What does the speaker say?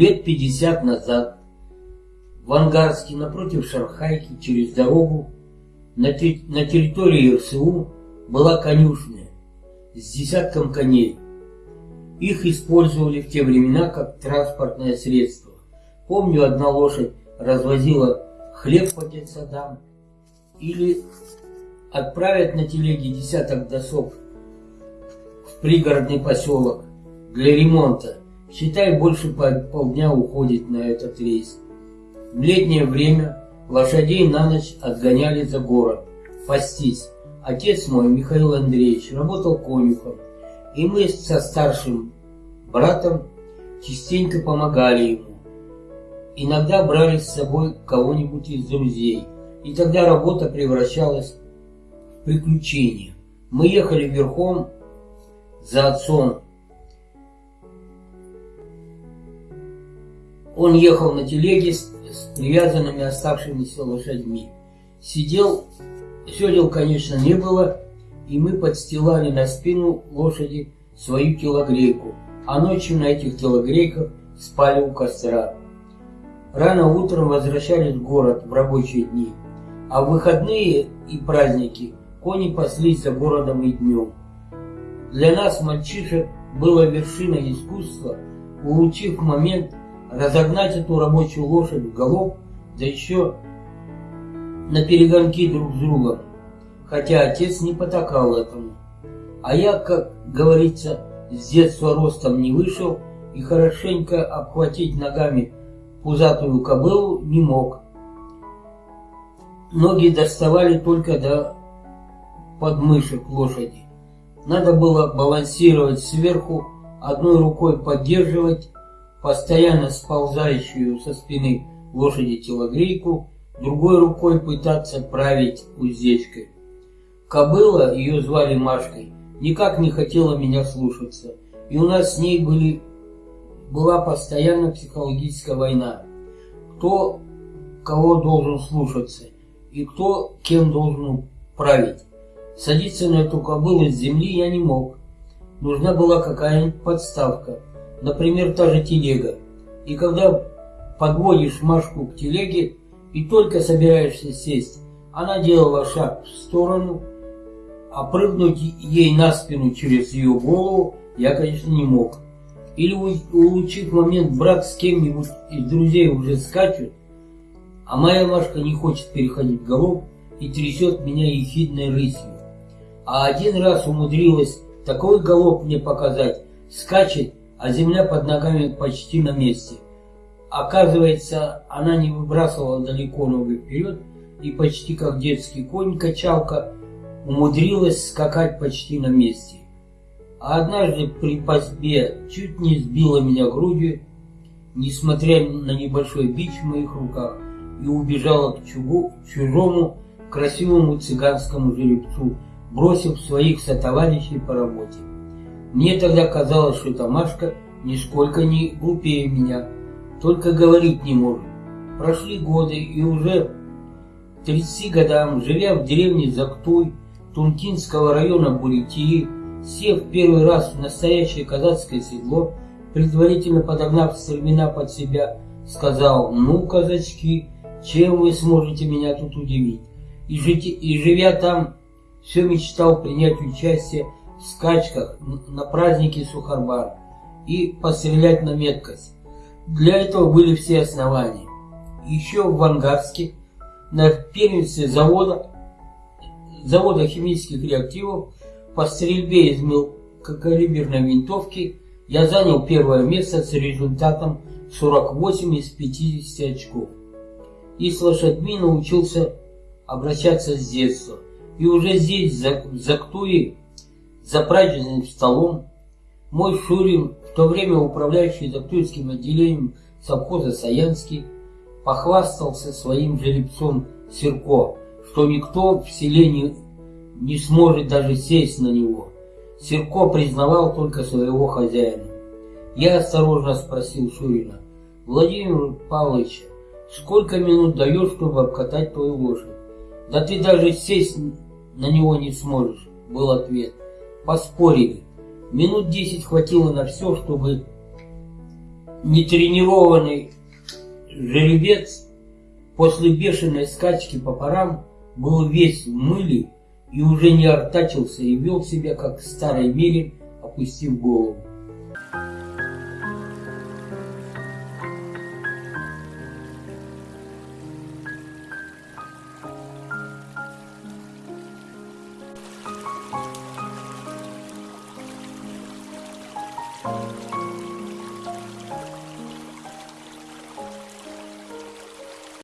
Лет пятьдесят назад в Ангарске напротив Шанхайки через дорогу на, на территории РСУ была конюшня с десятком коней. Их использовали в те времена как транспортное средство. Помню, одна лошадь развозила хлеб по детсадам или отправят на телеге десяток досок в пригородный поселок для ремонта. Считай, больше полдня уходит на этот рейс. В летнее время лошадей на ночь отгоняли за город, пастись. Отец мой, Михаил Андреевич, работал конюхом, и мы со старшим братом частенько помогали ему. Иногда брали с собой кого-нибудь из друзей, и тогда работа превращалась в приключение. Мы ехали верхом за отцом. Он ехал на телеге с, с привязанными оставшимися лошадьми. Сидел Седел, конечно, не было, и мы подстилали на спину лошади свою телогрейку, а ночью на этих телогрейках спали у костра. Рано утром возвращались в город в рабочие дни, а в выходные и праздники кони паслись за городом и днем. Для нас, мальчишек, было вершиной искусства, улучив момент, разогнать эту рабочую лошадь в голов, да еще на перегонки друг с другом, хотя отец не потакал этому. А я, как говорится, с детства ростом не вышел и хорошенько обхватить ногами пузатую кобылу не мог. Ноги доставали только до подмышек лошади. Надо было балансировать сверху, одной рукой поддерживать постоянно сползающую со спины лошади телогрейку другой рукой пытаться править уздечкой. Кобыла, ее звали Машкой, никак не хотела меня слушаться, и у нас с ней были, была постоянно психологическая война. Кто кого должен слушаться и кто кем должен править. Садиться на эту кобылу с земли я не мог. Нужна была какая-нибудь подставка, например, та же телега. И когда подводишь Машку к телеге, и только собираешься сесть, она делала шаг в сторону, а прыгнуть ей на спину через ее голову я, конечно, не мог. Или улучив момент брат с кем-нибудь из друзей уже скачет, а моя Машка не хочет переходить голов и трясет меня ехидной рысью. А один раз умудрилась такой голов мне показать, скачет, а земля под ногами почти на месте – Оказывается, она не выбрасывала далеко ноги вперед и почти как детский конь-качалка умудрилась скакать почти на месте. А однажды при пасьбе чуть не сбила меня грудью, несмотря на небольшой бич в моих руках, и убежала к чугу, чужому красивому цыганскому жеребцу, бросив своих сотоварищей по работе. Мне тогда казалось, что Тамашка нисколько не глупее меня, только говорить не может. Прошли годы, и уже к 30 годам, живя в деревне Зактуй Тункинского района Бурятии, сев первый раз в настоящее казацкое седло, предварительно подогнав стремена под себя, сказал, ну, казачки, чем вы сможете меня тут удивить? И, жить, и живя там, все мечтал принять участие скачках на празднике Сухарбар и пострелять на меткость. Для этого были все основания. Еще в Ангарске, на первенстве завода, завода химических реактивов по стрельбе из мелкокалиберной винтовки я занял первое место с результатом 48 из 50 очков. И с лошадьми научился обращаться с детства. И уже здесь, в Зактуе, за праздничным столом, мой Шурин в то время управляющий Зактуйским отделением совхоза Саянский похвастался своим жеребцом Серко, что никто в селе не, сможет даже сесть на него. Серко признавал только своего хозяина. Я осторожно спросил Шурина, Владимир Павлович, сколько минут даешь, чтобы обкатать твою лошадь? Да ты даже сесть на него не сможешь, был ответ. Поспорили. Минут десять хватило на все, чтобы нетренированный жеребец после бешеной скачки по парам был весь в мыле и уже не артачился и вел себя, как в старой мере, опустив голову.